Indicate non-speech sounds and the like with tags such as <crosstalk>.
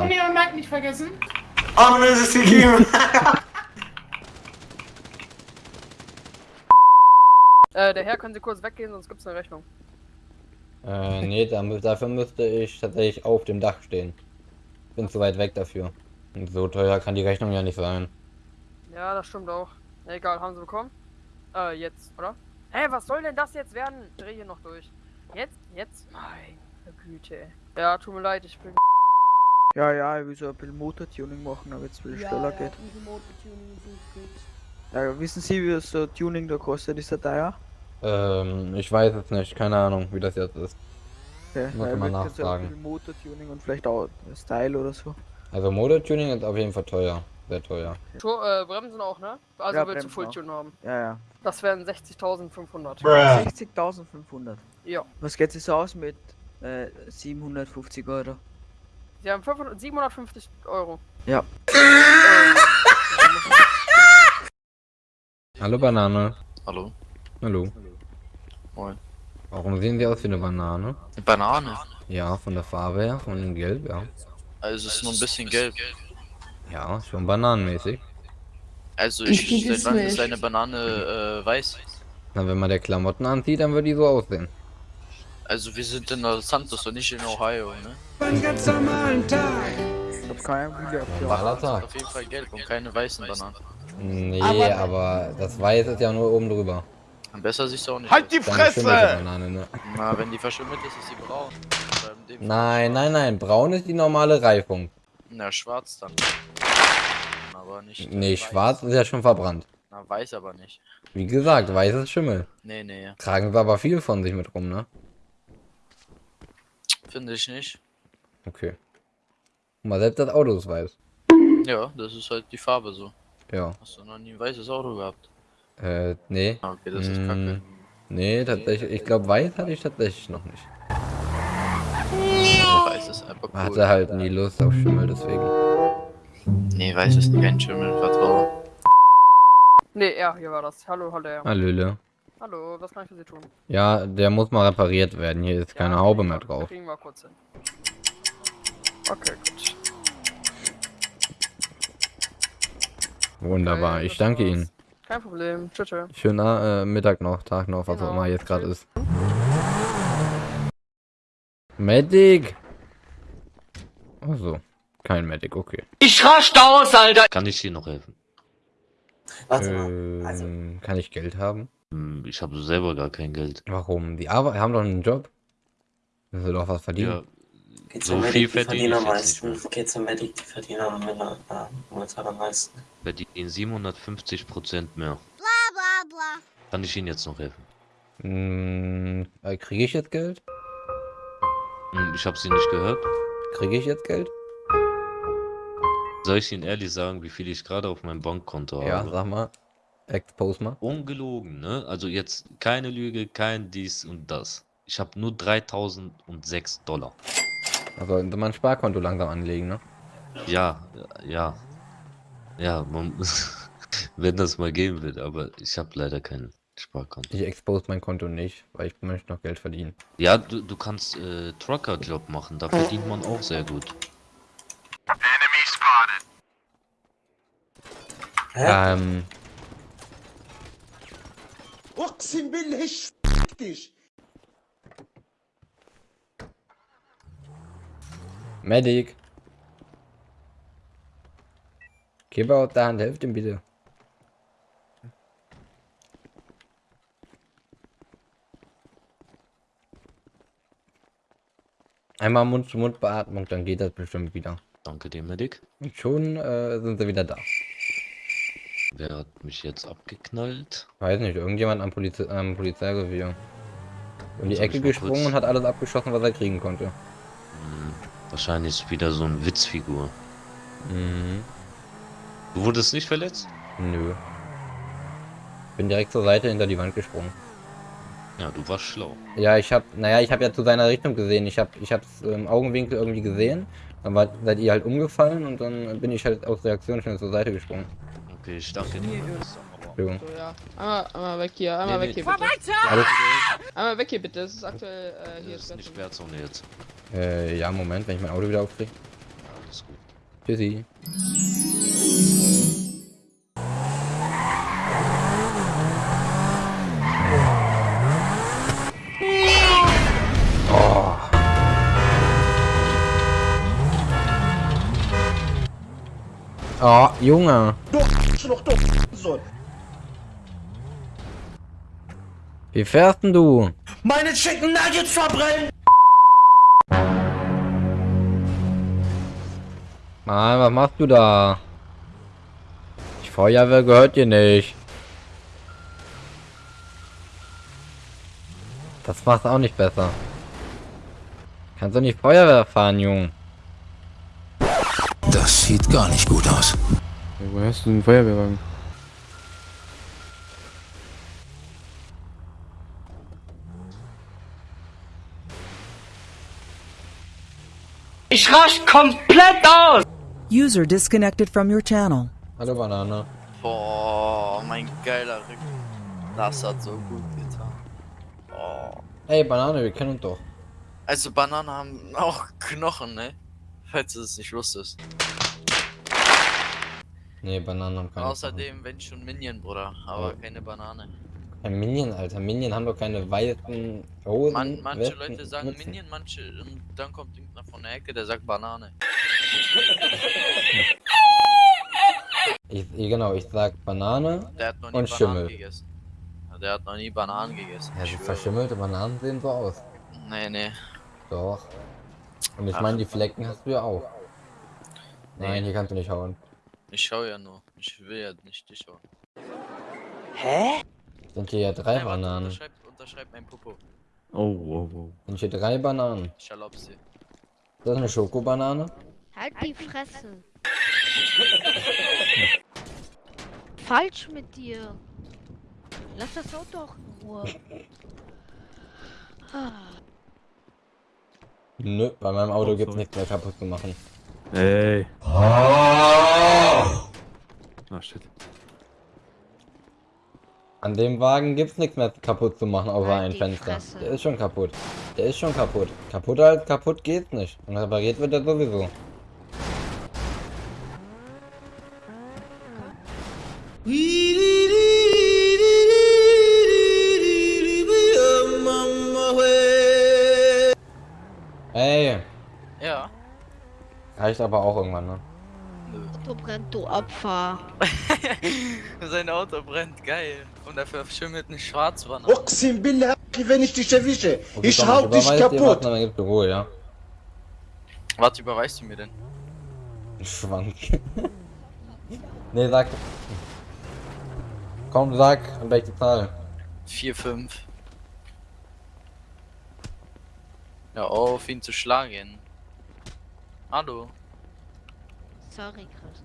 fahren. Uni und Mike nicht vergessen. Oh, das ist gegeben. <laughs> Äh, der Herr, können Sie kurz weggehen, sonst gibt's eine Rechnung. Äh, nee, dafür müsste ich tatsächlich auf dem Dach stehen. Bin zu weit weg dafür. Und so teuer kann die Rechnung ja nicht sein. Ja, das stimmt auch. Egal, haben Sie bekommen? Äh, jetzt, oder? Hä, was soll denn das jetzt werden? Ich dreh hier noch durch. Jetzt? Jetzt? Meine Güte. Ja, tut mir leid, ich bin... Ja, ja, ich will so ein bisschen Motortuning machen, aber jetzt will es schneller geht. Ja, wissen Sie, wie das so Tuning da kostet? Ist der teuer? Ähm, ich weiß es nicht. Keine Ahnung, wie das jetzt ist. Okay, Muss so ein nachfragen. bisschen Motortuning und vielleicht auch Style oder so. Also Motortuning ist auf jeden Fall teuer. Sehr teuer. Schu äh, Bremsen auch, ne? Also Ja, willst du. Fulltune haben? Ja, ja. Das wären 60.500. 60.500. Ja. Was geht es aus mit äh, 750 Euro? Sie haben 500, 750 Euro. Ja. <laughs> Hallo Banane. Hallo? Hallo. Moin. Warum sehen Sie aus wie eine Banane? Eine Banane. Ja, von der Farbe her, von dem Gelb, ja. Also es ist nur ein bisschen gelb. Ja, schon bananenmäßig. Also Ich ich, seit wann ist eine Banane äh, weiß? Na, wenn man der Klamotten anzieht, dann wird die so aussehen. Also wir sind in Los Santos und nicht in Ohio, ne? Ich hab keinen Video Normaler Bananen sind Tag. auf jeden Fall gelb und keine weißen Bananen. Nee, Aber- aber das Weiß ist ja nur oben drüber. Und besser siehst du auch nicht. Halt die aus. Fresse! Banane, ne? Na, wenn die verschimmelt ist, ist sie braun. Nein, nein, nein. Braun ist die normale Reifung. Na, schwarz dann. Aber nicht. Nee, weiß. schwarz ist ja schon verbrannt. Na, weiß aber nicht. Wie gesagt, weiß ist Schimmel. Nee, nee, Tragen sie aber viel von sich mit rum, ne? Finde ich nicht. Okay. Guck mal, selbst das Auto ist weiß. Ja, das ist halt die Farbe so. Ja. Hast du noch nie ein weißes Auto gehabt? Äh, nee. Ah, okay, das ist Mm, kacke. Nee, tatsächlich. Ich glaube, weiß hatte ich tatsächlich noch nicht. Weiß ist einfach cool. Hatte halt nie Lust auf Schimmel, deswegen. Nee, weiß ist kein Schimmel, vertrau. Nee, ja, hier war das. Hallo, hallo. Ja. Hallöle. Hallo, was kann ich für Sie tun? Ja, der muss mal repariert werden. Hier ist keine Ja, Haube kriegen mehr wir- drauf. Kriegen wir kurz hin. Okay, gut. Wunderbar. Okay, Ich danke. Ihnen. Kein Problem. Tschüss. tschüss. Schöner äh, Mittag noch, Tag noch, was auch Genau. immer jetzt gerade ist. Medic! Ach so. Kein Medic, okay. Kann ich dir noch helfen? Warte mal. Also, Ähm, kann ich Geld haben? Hm, Ich habe selber gar kein Geld. Warum? Die Arbeit haben doch einen Job. Müssen sie doch was verdienen. Ja, geht so viel Medic, die verdiene verdienen am ich nicht meisten. Geht zum Medic, die verdienen am äh, momentan am meisten. verdienen 750 Prozent mehr. Kann ich Ihnen jetzt noch helfen? Hm, äh, Kriege ich jetzt Geld? Hm, Ich habe Sie nicht gehört. Kriege ich jetzt Geld? Soll ich Ihnen ehrlich sagen, wie viel ich gerade auf meinem Bankkonto Ja, habe? sag mal. Expose mal. Ungelogen, ne? Also jetzt keine Lüge, kein dies und das. Ich habe nur 3006 Dollar. Also sollte man ein Sparkonto langsam anlegen, ne? Ja, ja. Ja, man, <laughs> wenn das mal geben wird, aber ich habe leider kein Sparkonto. Ich expose mein Konto nicht, weil ich möchte noch Geld verdienen. Ja, du, du kannst äh, Trucker-Job machen, da verdient man auch sehr gut. Ähm, اقسم بالله fick dich. Medic. Keber aus der Hand, helft ihm bitte. Einmal Mund-zu-Mund-Beatmung, dann geht das bestimmt wieder. Danke dir, Medic. Und schon äh, sind sie wieder da. Wer hat mich jetzt abgeknallt? Weiß nicht, irgendjemand am, Polize am Polizeirevier. Um die Ecke gesprungen kurz- und hat alles abgeschossen, was er kriegen konnte. Hm, wahrscheinlich ist wieder so ein Witzfigur. Mhm. Du wurdest nicht verletzt? Nö. Bin direkt zur Seite hinter die Wand gesprungen. Ja, du warst schlau. Ja, ich hab, naja, ich habe ja zu seiner Richtung gesehen. Ich hab, ich hab's im Augenwinkel irgendwie gesehen. Dann war, seid ihr halt umgefallen und dann bin ich halt aus Reaktion schnell zur Seite gesprungen. Okay, ich danke dir. Entschuldigung. So, ja. Einmal, einmal weg hier, einmal Nee, weg nee. hier bitte. Alles, Einmal weg hier bitte, das ist aktuell äh, hier Das ist nicht Sperrzone. Jetzt. äh, ja, Moment, wenn ich mein Auto wieder aufkriege. ist gut. Tschüssi. Oh. Oh, Junge. Du Sohn. Wie fährst denn du? Meine Chicken Nuggets verbrennen! Mann, was machst du da? Die Feuerwehr gehört dir nicht. Das macht auch nicht besser. Kannst du nicht Feuerwehr fahren, Junge? Das sieht gar nicht gut aus. Wo hast du einen Feuerwehrwagen? Ich rasch komplett aus! User disconnected from your channel. Hallo Banane. Boah, mein geiler Rücken. Das hat so gut getan. Oh. Hey Banane, wir kennen uns doch. Also Bananen haben auch Knochen, ne? Falls du es nicht wusstest. Nee, Bananen haben keine. Außerdem, wenn schon Minion, Bruder, aber keine Banane. Ein Minion, Alter. Minion haben doch keine weißen Hosen. Man, manche Westen, Leute sagen Mützen. Minion, manche und dann kommt irgendeiner von der Ecke, der sagt Banane. <laughs> Ich, genau, ich sag Banane. Der hat noch nie Und Bananen Schimmel. gegessen. Der hat noch nie Bananen gegessen. Ja, schwöre. verschimmelte Bananen sehen so aus. Nee, nee. Doch. Und ich meine, die Flecken hast du ja auch. Nee. Nein, hier kannst du nicht hauen. Ich schau ja nur. Ich will ja nicht dich schauen. Sind hier ja drei Hey, warte, Bananen. unterschreib, unterschreib mein Popo. Oh, oh, oh. Sind hier drei Bananen. Ich erlaub's dir. Ist das eine Schokobanane? Halt die Fresse. <laughs> Falsch mit dir. Lass das Auto auch in Ruhe. Nö, bei meinem Auto Oh, gibt's nichts mehr kaputt zu machen. Hey. Ah, shit. An dem Wagen gibt's nichts mehr kaputt zu machen, außer Halt ein Fenster. Fresse. Der ist schon kaputt. Der ist schon kaputt. Kaputt als kaputt geht's nicht. Und repariert wird er sowieso. Ey, Ja. reicht aber auch irgendwann, ne? Auto brennt, du Opfer. <laughs> Sein Auto brennt, geil. Und er verschimmelt eine Schwarzwanne. Oxim Billah, wenn ich dich erwische. Okay, Ich hau dich kaputt. Du Ruhe, ja? Was überweist du mir denn? Schwank. <laughs> nee, sag. Komm, sag, an welche Zahl? 4, 5. Ja, auf ihn zu schlagen. Hallo. Sorry, Chris.